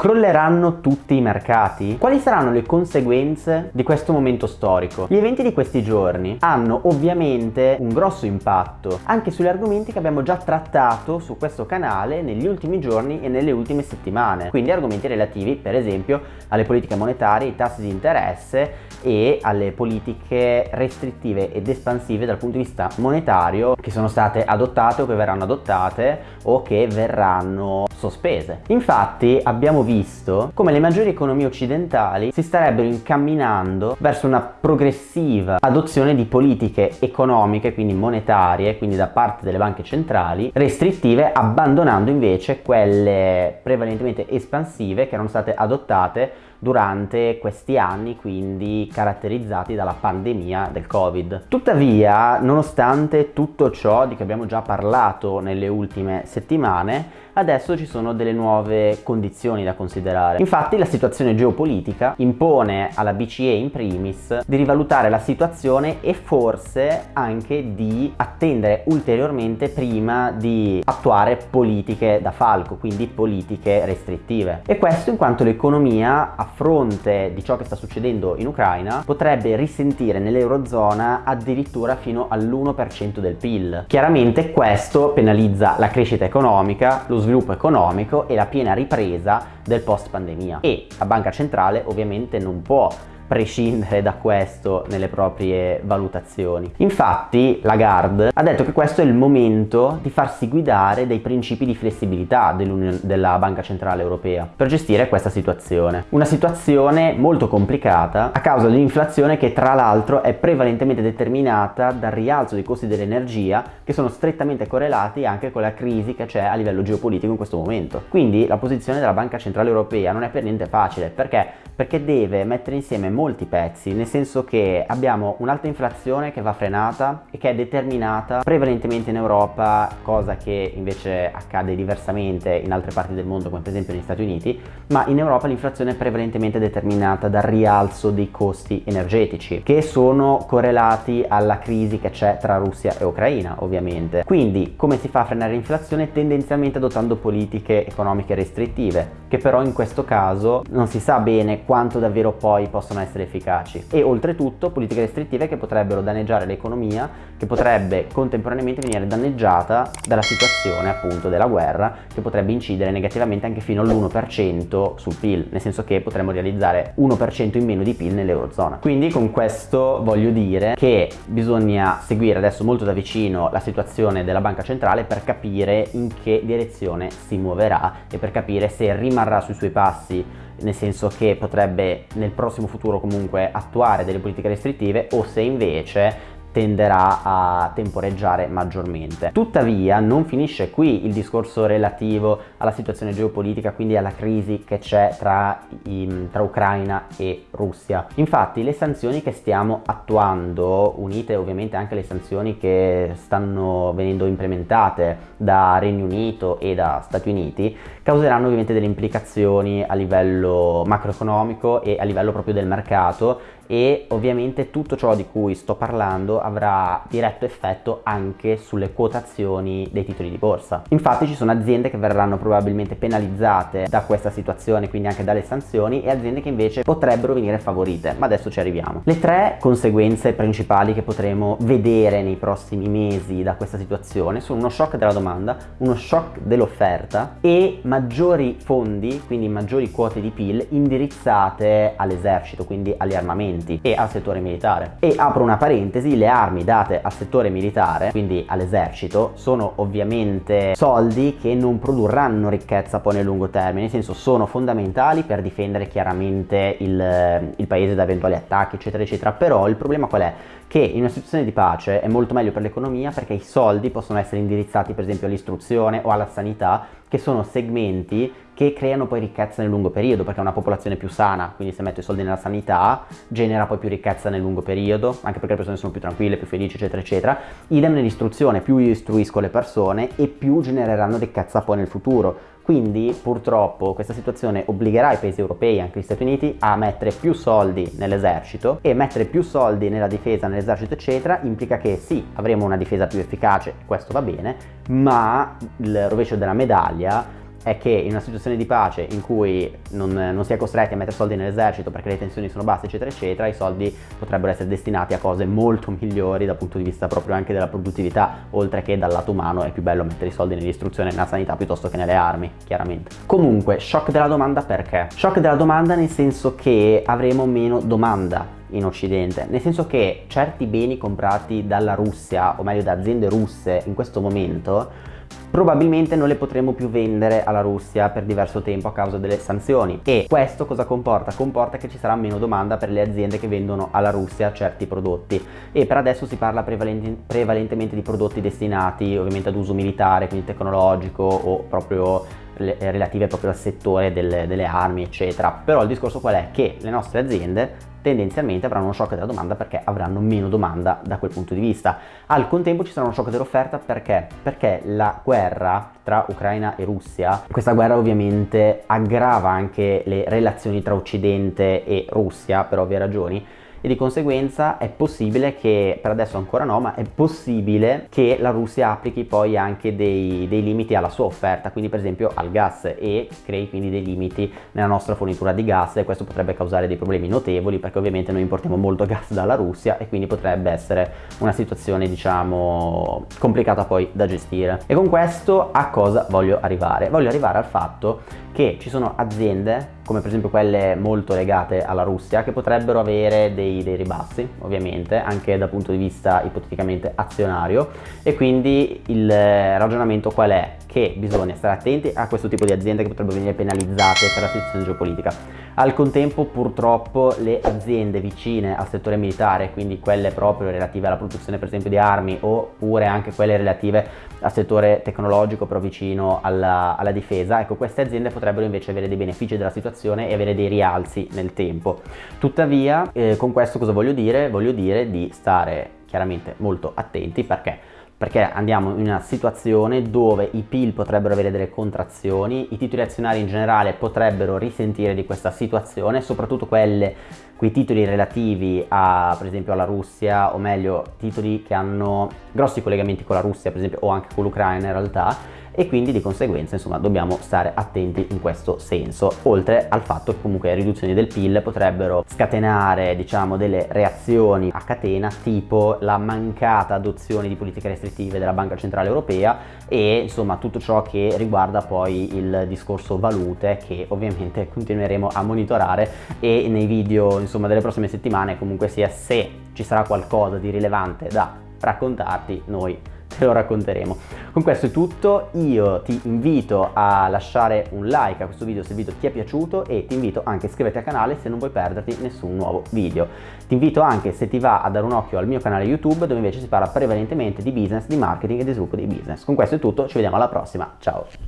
Crolleranno tutti i mercati? Quali saranno le conseguenze di questo momento storico? Gli eventi di questi giorni hanno ovviamente un grosso impatto anche sugli argomenti che abbiamo già trattato su questo canale negli ultimi giorni e nelle ultime settimane, quindi argomenti relativi per esempio alle politiche monetarie, ai tassi di interesse e alle politiche restrittive ed espansive dal punto di vista monetario che sono state adottate o che verranno adottate o che verranno sospese. Infatti abbiamo visto come le maggiori economie occidentali si starebbero incamminando verso una progressiva adozione di politiche economiche, quindi monetarie, quindi da parte delle banche centrali, restrittive, abbandonando invece quelle prevalentemente espansive che erano state adottate durante questi anni quindi caratterizzati dalla pandemia del covid. Tuttavia nonostante tutto ciò di cui abbiamo già parlato nelle ultime settimane adesso ci sono delle nuove condizioni da considerare. Infatti la situazione geopolitica impone alla BCE in primis di rivalutare la situazione e forse anche di attendere ulteriormente prima di attuare politiche da falco, quindi politiche restrittive. E questo in quanto l'economia a fronte di ciò che sta succedendo in Ucraina potrebbe risentire nell'Eurozona addirittura fino all'1% del PIL. Chiaramente questo penalizza la crescita economica, lo sviluppo economico e la piena ripresa del post pandemia e la banca centrale ovviamente non può prescindere da questo nelle proprie valutazioni. Infatti Lagarde ha detto che questo è il momento di farsi guidare dai principi di flessibilità della Banca Centrale Europea per gestire questa situazione. Una situazione molto complicata a causa dell'inflazione che tra l'altro è prevalentemente determinata dal rialzo dei costi dell'energia che sono strettamente correlati anche con la crisi che c'è a livello geopolitico in questo momento. Quindi la posizione della Banca Centrale Europea non è per niente facile perché perché deve mettere insieme molti pezzi, nel senso che abbiamo un'alta inflazione che va frenata e che è determinata prevalentemente in Europa, cosa che invece accade diversamente in altre parti del mondo come per esempio negli Stati Uniti, ma in Europa l'inflazione è prevalentemente determinata dal rialzo dei costi energetici che sono correlati alla crisi che c'è tra Russia e Ucraina ovviamente. Quindi come si fa a frenare l'inflazione? Tendenzialmente adottando politiche economiche restrittive che però in questo caso non si sa bene quanto davvero poi possono essere efficaci. E oltretutto politiche restrittive che potrebbero danneggiare l'economia che potrebbe contemporaneamente venire danneggiata dalla situazione appunto della guerra che potrebbe incidere negativamente anche fino all'1% sul PIL nel senso che potremmo realizzare 1% in meno di PIL nell'eurozona. Quindi con questo voglio dire che bisogna seguire adesso molto da vicino la situazione della banca centrale per capire in che direzione si muoverà e per capire se rimarrà sui suoi passi nel senso che potrebbe nel prossimo futuro comunque attuare delle politiche restrittive o se invece tenderà a temporeggiare maggiormente. Tuttavia non finisce qui il discorso relativo alla situazione geopolitica, quindi alla crisi che c'è tra, tra, Ucraina e Russia. Infatti le sanzioni che stiamo attuando, unite ovviamente anche alle sanzioni che stanno venendo implementate da Regno Unito e da Stati Uniti, causeranno ovviamente delle implicazioni a livello macroeconomico e a livello proprio del mercato e ovviamente tutto ciò di cui sto parlando avrà diretto effetto anche sulle quotazioni dei titoli di borsa. Infatti ci sono aziende che verranno probabilmente penalizzate da questa situazione, quindi anche dalle sanzioni, e aziende che invece potrebbero venire favorite, ma adesso ci arriviamo. Le tre conseguenze principali che potremo vedere nei prossimi mesi da questa situazione sono uno shock della domanda, uno shock dell'offerta e maggiori fondi, quindi maggiori quote di PIL indirizzate all'esercito, quindi agli armamenti armamenti e al settore militare. E apro una parentesi, le armi date al settore militare, quindi all'esercito, sono ovviamente soldi che non produrranno ricchezza poi nel lungo termine, nel senso sono fondamentali per difendere chiaramente il, il paese da eventuali attacchi eccetera eccetera, però il problema qual è? Che in una situazione di pace è molto meglio per l'economia perché i soldi possono essere indirizzati per esempio all'istruzione o alla sanità che sono segmenti che creano poi ricchezza nel lungo periodo perché è una popolazione più sana, quindi se metto i soldi nella sanità genera poi più ricchezza nel lungo periodo, anche perché le persone sono più tranquille, più felici eccetera eccetera. Idem nell'istruzione, più io istruisco le persone e più genereranno ricchezza poi nel futuro. Quindi purtroppo questa situazione obbligherà i paesi europei, anche gli Stati Uniti, a mettere più soldi nell'esercito e mettere più soldi nella difesa, nell'esercito eccetera, implica che sì, avremo una difesa più efficace, questo va bene, ma il rovescio della medaglia è che in una situazione di pace in cui non, non si è costretti a mettere soldi nell'esercito perché le tensioni sono basse eccetera eccetera, i soldi potrebbero essere destinati a cose molto migliori dal punto di vista proprio anche della produttività, oltre che dal lato umano è più bello mettere i soldi nell'istruzione e nella sanità piuttosto che nelle armi, chiaramente. Comunque, shock della domanda perché? Shock della domanda nel senso che avremo meno domanda in occidente nel senso che certi beni comprati dalla Russia o meglio da aziende russe in questo momento probabilmente non le potremo più vendere alla Russia per diverso tempo a causa delle sanzioni e questo cosa comporta? Comporta che ci sarà meno domanda per le aziende che vendono alla Russia certi prodotti e per adesso si parla prevalente, prevalentemente di prodotti destinati ovviamente ad uso militare, quindi tecnologico o proprio relative proprio al settore delle, delle armi eccetera però il discorso qual è? che le nostre aziende tendenzialmente avranno uno shock della domanda perché avranno meno domanda da quel punto di vista. Al contempo ci sarà uno shock dell'offerta perché? Perché la guerra tra Ucraina e Russia, questa guerra ovviamente aggrava anche le relazioni tra Occidente e Russia per ovvie ragioni e di conseguenza è possibile che, per adesso ancora no, ma è possibile che la Russia applichi poi anche dei, dei limiti alla sua offerta, quindi per esempio al gas e crei quindi dei limiti nella nostra fornitura di gas e questo potrebbe causare dei problemi notevoli perché ovviamente noi importiamo molto gas dalla Russia e quindi potrebbe essere una situazione diciamo complicata poi da gestire. E con questo a cosa voglio arrivare? Voglio arrivare al fatto che ci sono aziende come per esempio quelle molto legate alla Russia che potrebbero avere dei, dei ribassi ovviamente anche dal punto di vista ipoteticamente azionario e quindi il ragionamento qual è? Che bisogna stare attenti a questo tipo di aziende che potrebbero venire penalizzate per la situazione geopolitica. Al contempo purtroppo le aziende vicine al settore militare, quindi quelle proprio relative alla produzione per esempio di armi oppure anche quelle relative al settore tecnologico però vicino alla, alla difesa, ecco queste aziende potrebbero invece avere dei benefici della situazione e avere dei rialzi nel tempo. Tuttavia eh, con questo cosa voglio dire? Voglio dire di stare chiaramente molto attenti perché perché andiamo in una situazione dove i PIL potrebbero avere delle contrazioni, i titoli azionari in generale potrebbero risentire di questa situazione, soprattutto quelle, quei titoli relativi a, per esempio alla Russia, o meglio titoli che hanno grossi collegamenti con la Russia, per esempio, o anche con l'Ucraina in realtà, e quindi di conseguenza insomma dobbiamo stare attenti in questo senso. Oltre al fatto che comunque le riduzioni del PIL potrebbero scatenare diciamo delle reazioni a catena tipo la mancata adozione di politiche restrittive della Banca Centrale Europea e insomma tutto ciò che riguarda poi il discorso valute che ovviamente continueremo a monitorare e nei video insomma delle prossime settimane comunque sia se ci sarà qualcosa di rilevante da raccontarti noi te lo racconteremo. Con questo è tutto, io ti invito a lasciare un like a questo video se il video ti è piaciuto e ti invito anche a iscriverti al canale se non vuoi perderti nessun nuovo video. Ti invito anche se ti va a dare un occhio al mio canale YouTube dove invece si parla prevalentemente di business, di marketing e di sviluppo di business. Con questo è tutto, ci vediamo alla prossima, ciao!